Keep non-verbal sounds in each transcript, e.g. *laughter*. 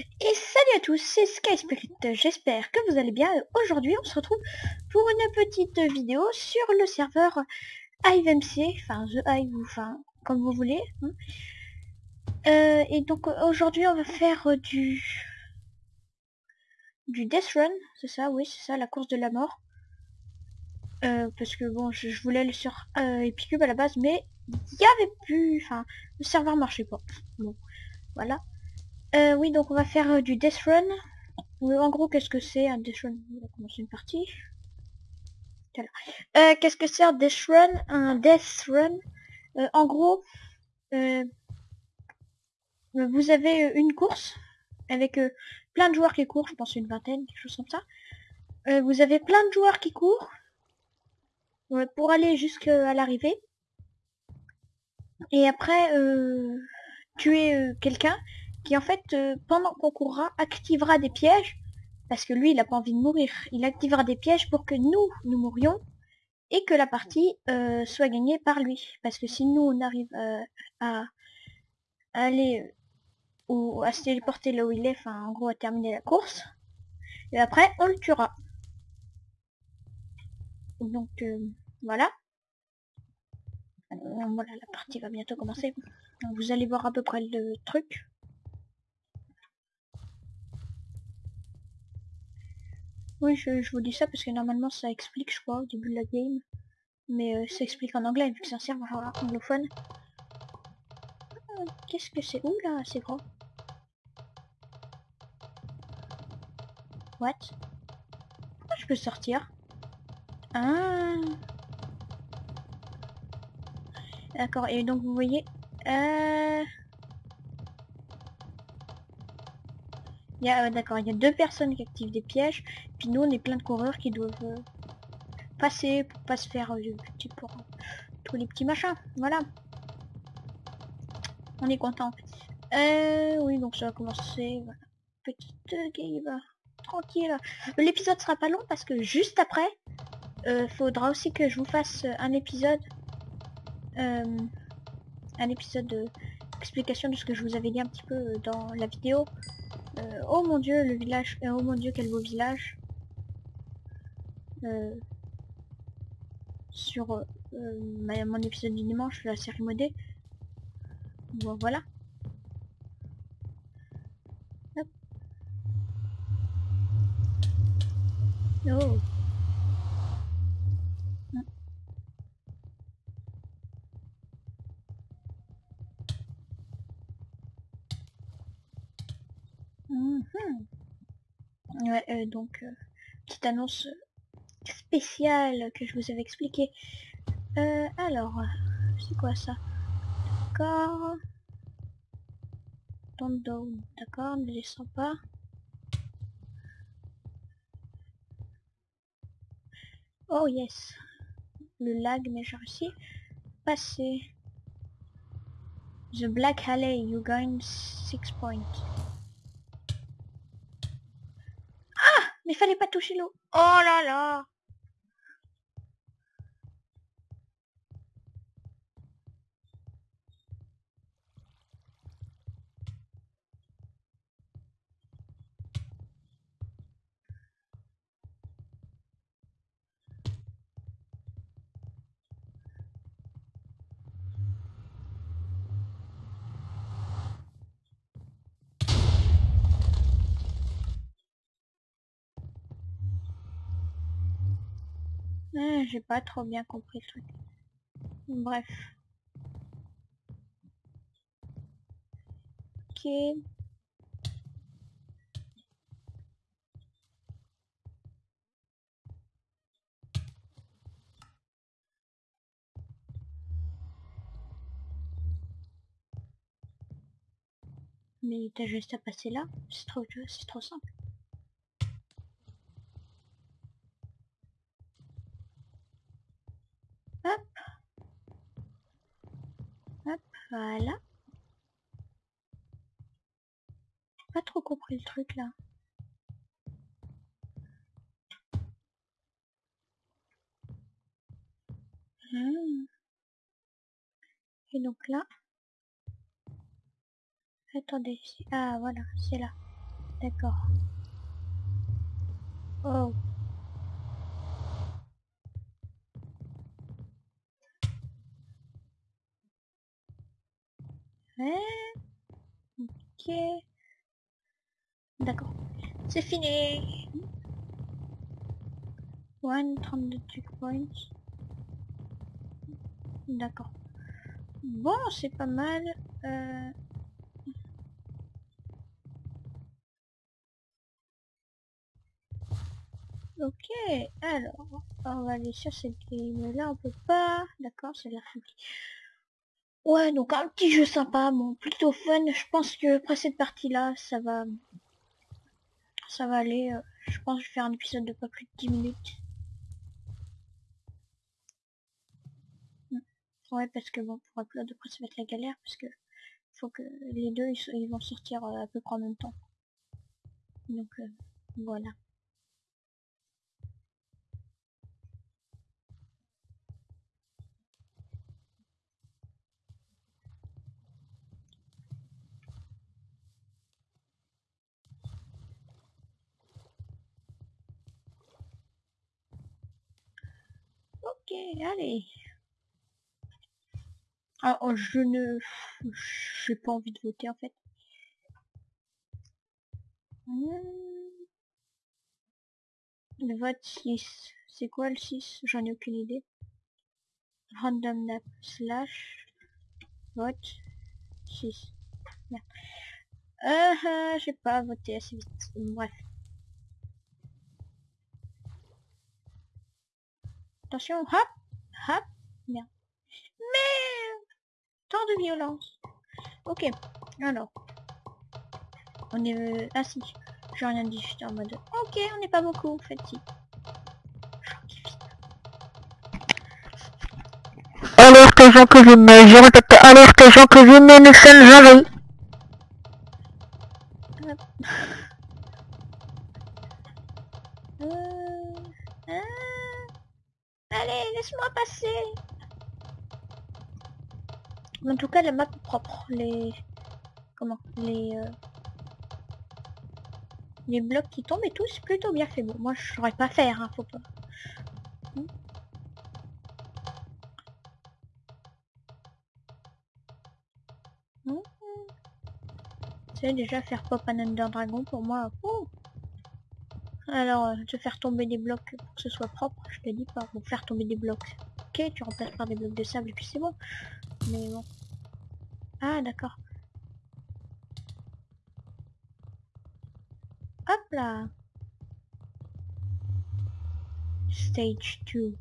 Et salut à tous, c'est Sky Spirit, j'espère que vous allez bien. Aujourd'hui on se retrouve pour une petite vidéo sur le serveur HiveMC, enfin The Hive, enfin comme vous voulez. hein. Euh, et donc aujourd'hui on va faire du du Death Run, c'est ça, oui c'est ça, la course de la mort. Euh, parce que bon, je, voulais aller sur euh, Epicube à la base, mais il y avait plus, enfin le serveur marchait pas. Bon, voilà. Euh, oui, donc on va faire euh, du Death Run. En gros, qu'est-ce que c'est un Death Run? On va commencer une partie. Euh, qu'est-ce que c'est un Death Run? Un Death Run, en gros, vous avez une course avec plein de joueurs qui courent, je pense une vingtaine, quelque chose comme ça. Vous avez plein de joueurs qui courent pour aller jusqu'à l'arrivée. Et après, tuer quelqu'un qui en fait, euh, pendant qu'on courra, activera des pièges, parce que lui, il a pas envie de mourir. Il activera des pièges pour que nous, nous mourions, et que la partie euh, soit gagnée par lui. Parce que si nous, on arrive euh, à, à aller, euh, ou à se téléporter là où il est, enfin, en gros, à terminer la course, et après, on le tuera. Donc, euh, voilà. Euh, voilà, la partie va bientôt commencer. Vous allez voir à peu près le truc. Oui, je, vous dis ça parce que normalement ça explique, je crois, au début de la game. Mais euh, ça explique en anglais, vu que c'est un serveur anglophone. Euh, Qu'est-ce que c'est? Ouh là, c'est grand. What? Pourquoi je peux sortir? Ah D'accord, et donc vous voyez... Euh... Il y a, ouais, d'accord, il y a deux personnes qui activent des pièges, puis nous on est plein de coureurs qui doivent euh, passer pour pas se faire euh, pour euh, tous les petits machins, voilà. On est content. Euh, oui, donc ça va commencer, voilà. Petite euh, game, tranquille. L'épisode sera pas long parce que juste après, euh, faudra aussi que je vous fasse euh, un épisode, euh, un épisode de explication de ce que je vous avais dit un petit peu euh, dans la vidéo. Euh, oh mon dieu, le village. euh, oh mon dieu, quel beau village. Euh, sur mon épisode du dimanche, la série modée. Bon, voilà. Oh. Ouais, euh, donc, euh, petite annonce spéciale que je vous avais expliqué. Euh, alors, c'est quoi ça? D'accord. Don't down. D'accord, ne descends pas. Oh yes. Le lag, mais j'ai réussi. Passer. The Black Alley, you gain 6 points. Mais fallait pas toucher l'eau. Oh là là J'ai pas trop bien compris le truc. Bref. Ok. Mais t'as juste à passer là? C'est trop, c'est trop simple. Hop. Hop, voilà. Pas trop compris le truc là. Hmm. Et donc là? Attendez, ah voilà, c'est là. D'accord. Oh. Ok. D'accord. C'est fini. One, 32 checkpoints. D'accord. Bon, c'est pas mal. Euh... Ok, alors, on va aller sur cette game là, on peut pas. D'accord, c'est l'air foutu. Ouais, donc un petit jeu sympa, bon, plutôt fun. Je pense que après cette partie-là, ça va... Ça va aller. euh, je pense que je vais faire un épisode de pas plus de 10 minutes. Hmm. Ouais, parce que bon, pour upload, après ça va être la galère, parce que faut que les deux, ils, vont sortir euh, à peu près en même temps. Donc, euh, voilà. Allez. Ah, oh, je ne... J'ai pas envie de voter, en fait. Hmm. Le vote 6. C'est quoi le 6 J'en ai aucune idée. Random nap slash vote 6. Merde. Euh, euh, j'ai pas voté assez vite. Bref. Attention, hop, hop, merde. Mais tant de violence. Ok, alors. On est... euh, Ah si, j'ai rien dit, j'étais en mode... Ok, on n'est pas beaucoup, en fait, si. Alerte gens que j'aimais, je répète, alerte gens que j'aimais, nous sommes envahis. En tout cas, la map propre. Les... Comment Les... euh, Les blocs qui tombent et tout, c'est plutôt bien fait. Bon, moi, je saurais pas faire, hein, faut pas. Hmm. Hmm. Sais, déjà, faire pop un Under Dragon, pour moi... oh. Alors, euh, te faire tomber des blocs pour que ce soit propre, je te dis pas. Faire tomber des blocs. Ok, tu remplaces par des blocs de sable et puis c'est bon. Mais bon. Ah, d'accord. Hop là. Stage 2.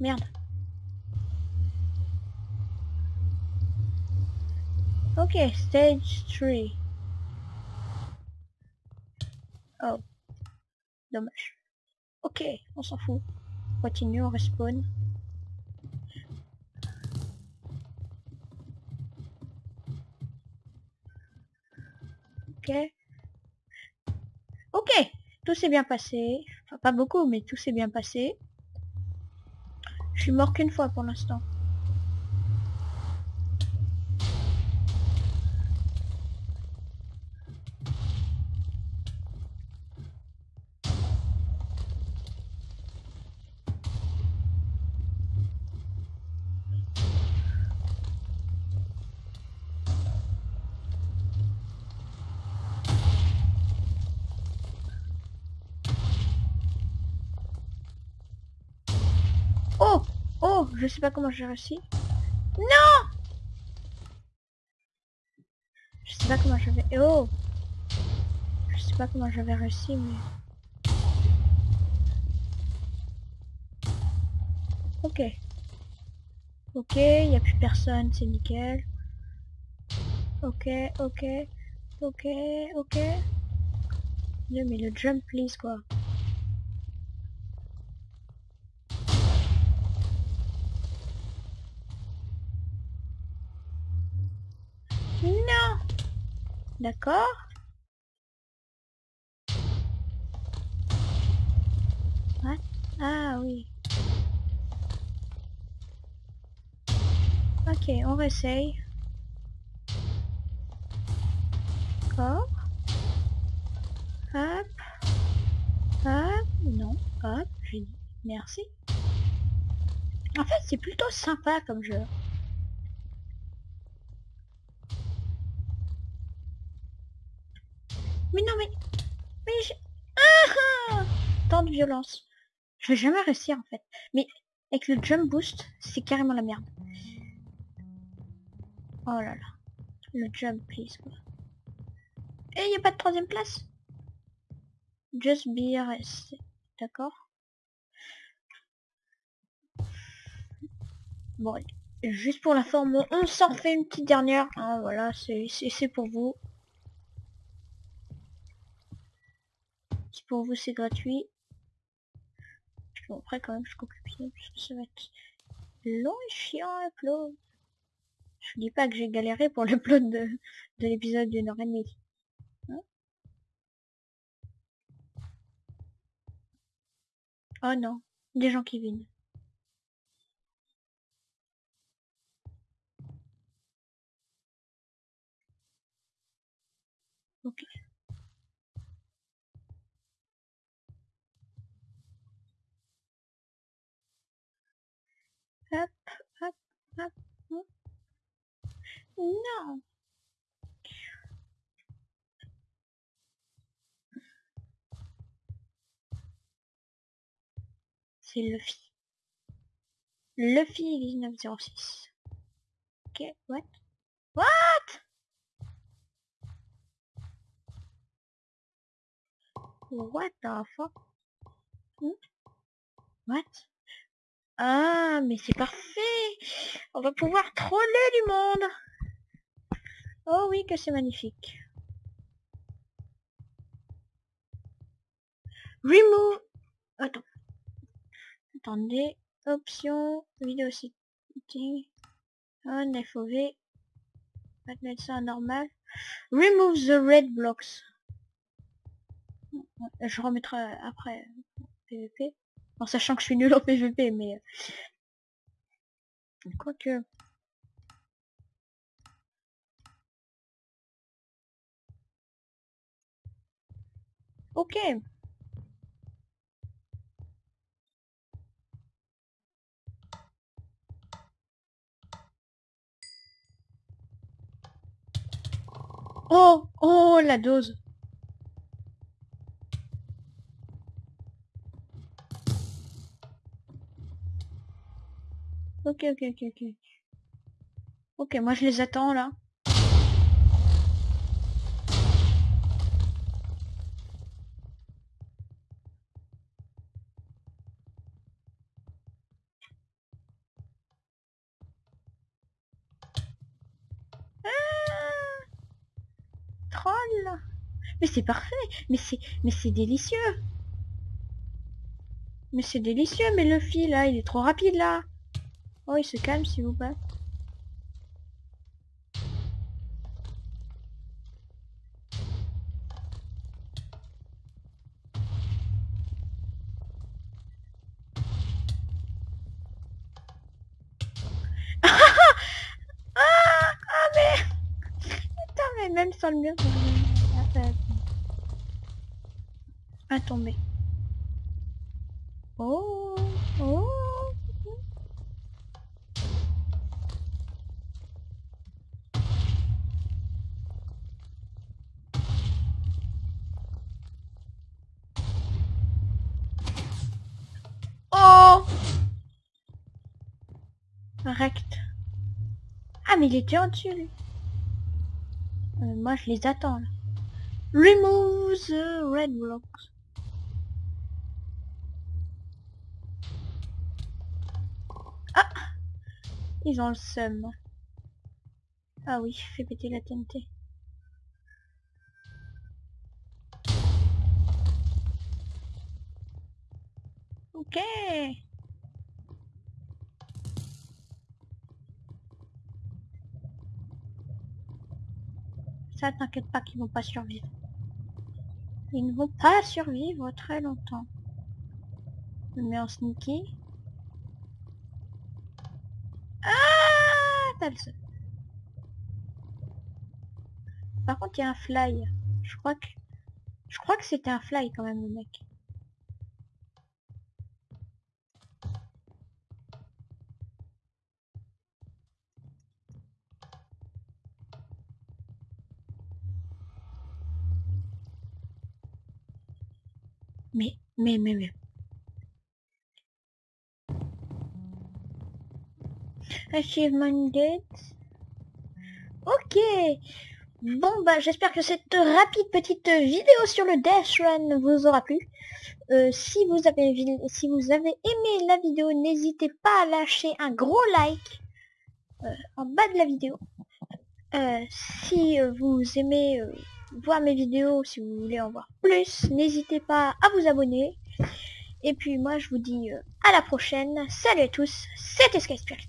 Merde. Ok, stage 3. Oh. Dommage. Ok, on s'en fout. Continue, on respawn. Ok. Ok, tout s'est bien passé. Enfin, pas beaucoup, mais tout s'est bien passé. Je suis mort qu'une fois pour l'instant. Oh Oh Je sais pas comment j'ai réussi. Non Je sais pas comment j'avais... Oh Je sais pas comment j'avais réussi, mais... Ok. Ok, y a plus personne, c'est nickel. Ok, ok, ok, ok. Dieu, mais le jump, please, quoi. D'accord What Ah oui. Ok, on réessaye. D'accord. Hop. Hop. Non. Hop. J'ai dit merci. En fait, c'est plutôt sympa comme jeu. Mais non, mais... Mais j'ai... Ah, ah Tant de violence. Je vais jamais réussir en fait. Mais avec le jump boost, c'est carrément la merde. Oh là là. Le jump, please. Quoi. Et il n'y a pas de troisième place? Just be RS. D'accord Bon, juste pour la forme, on s'en fait une petite dernière. Hein, voilà, c'est pour vous. Pour vous, c'est gratuit. Après, quand même, je pied, parce que ça va être long et chiant à upload. Je dis pas que j'ai galéré pour *laughs* l'upload de, de l'épisode d'une heure et demie. Hein? Oh non, des gens qui viennent. Ok. Hop, hop, hop, hop. Non. C'est Luffy. Luffy 1906. Ok, what? What? What the fuck? Hmm? What? Ah, mais c'est parfait On va pouvoir troller du monde Oh oui, que c'est magnifique. Remove... Attends. Attendez. Option. Vidéo setting. On FOV. On va mettre ça normal. Remove the red blocks. Je remettrai après PVP. En sachant que je suis nul en PVP, mais... Euh, quoique... Ok. Oh Oh, la dose Ok, ok, ok, ok. Ok, moi je les attends là. Ah Mais c'est parfait Mais c'est mais c'est délicieux Mais c'est délicieux, mais le fil là, il est trop rapide là Oh, il se calme, s'il vous plaît. *laughs* ah, ah, mais même sans le mur... À tomber. Oh, oh. Ah, mais il était en dessus. Euh, moi, je les attends, là. Remove the red blocks. Ah Ils ont le seum. Ah oui, fais péter la TNT. Ok t'inquiète pas qu'ils vont pas survivre. Ils ne vont pas survivre très longtemps. Je mets en sneaky. Ah. Par contre, il y a un fly. Je crois que... Je crois que c'était un fly quand même, le mec. Mais, mais, mais. Achievement Gate. Ok. Bon bah j'espère que cette rapide petite vidéo sur le Death Run vous aura plu. Euh, si vous avez si vous avez aimé la vidéo, n'hésitez pas à lâcher un gros like euh, en bas de la vidéo. Euh, si vous aimez voir mes vidéos, si vous voulez en voir plus, n'hésitez pas à vous abonner. Et puis moi je vous dis à la prochaine. Salut à tous, c'était Sky Spirit.